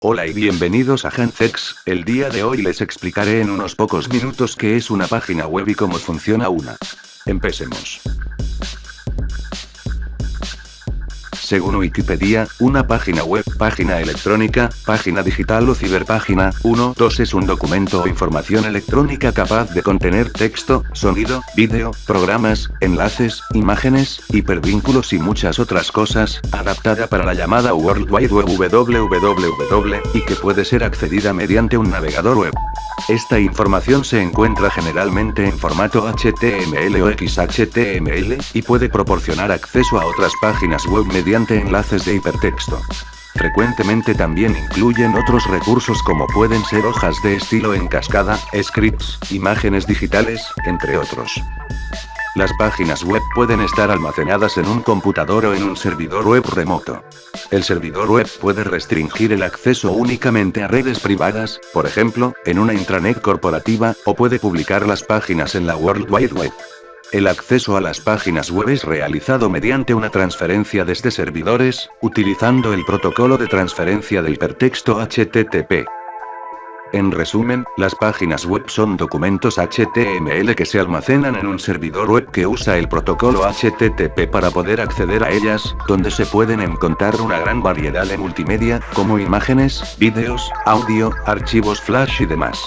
Hola y bienvenidos a Hanfex, el día de hoy les explicaré en unos pocos minutos qué es una página web y cómo funciona una. Empecemos. Según Wikipedia, una página web, página electrónica, página digital o ciberpágina, 1, 2 es un documento o información electrónica capaz de contener texto, sonido, vídeo, programas, enlaces, imágenes, hipervínculos y muchas otras cosas, adaptada para la llamada World Wide Web www, y que puede ser accedida mediante un navegador web. Esta información se encuentra generalmente en formato HTML o XHTML, y puede proporcionar acceso a otras páginas web mediante enlaces de hipertexto. Frecuentemente también incluyen otros recursos como pueden ser hojas de estilo en cascada, scripts, imágenes digitales, entre otros. Las páginas web pueden estar almacenadas en un computador o en un servidor web remoto. El servidor web puede restringir el acceso únicamente a redes privadas, por ejemplo, en una intranet corporativa, o puede publicar las páginas en la World Wide Web. El acceso a las páginas web es realizado mediante una transferencia desde servidores, utilizando el protocolo de transferencia del hipertexto HTTP. En resumen, las páginas web son documentos HTML que se almacenan en un servidor web que usa el protocolo HTTP para poder acceder a ellas, donde se pueden encontrar una gran variedad de multimedia, como imágenes, vídeos, audio, archivos flash y demás.